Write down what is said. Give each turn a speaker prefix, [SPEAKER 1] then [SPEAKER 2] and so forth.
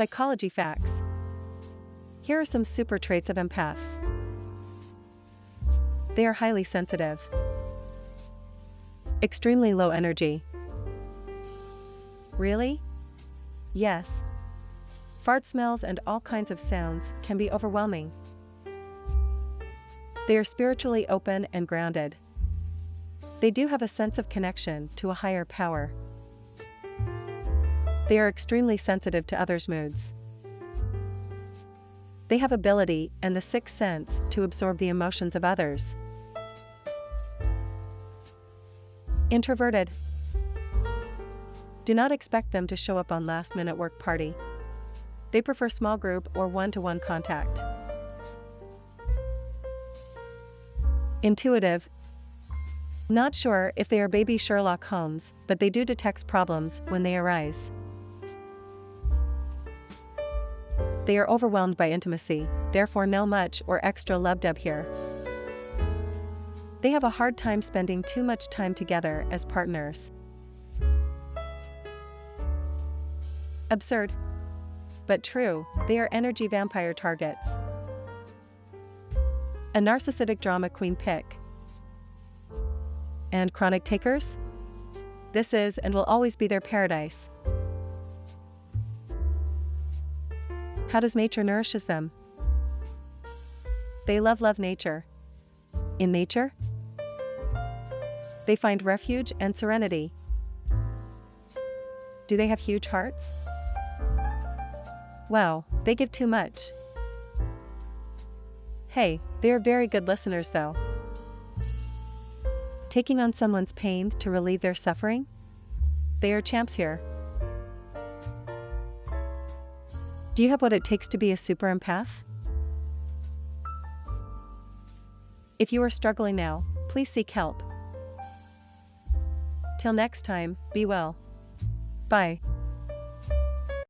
[SPEAKER 1] Psychology facts. Here are some super traits of empaths. They are highly sensitive, extremely low energy. Really? Yes. Fart smells and all kinds of sounds can be overwhelming. They are spiritually open and grounded. They do have a sense of connection to a higher power. They are extremely sensitive to others' moods. They have ability and the sixth sense to absorb the emotions of others. Introverted. Do not expect them to show up on last minute work party. They prefer small group or one to one contact. Intuitive. Not sure if they are baby Sherlock Holmes, but they do detect problems when they arise. They are overwhelmed by intimacy, therefore no much or extra love dub here. They have a hard time spending too much time together as partners. Absurd. But true, they are energy vampire targets. A narcissistic drama queen pick. And chronic takers? This is and will always be their paradise. How does nature nourishes them? They love love nature. In nature? They find refuge and serenity. Do they have huge hearts? Wow, they give too much. Hey, they are very good listeners though. Taking on someone's pain to relieve their suffering? They are champs here. Do you have what it takes to be a super empath? If you are struggling now, please seek help. Till next time, be well. Bye.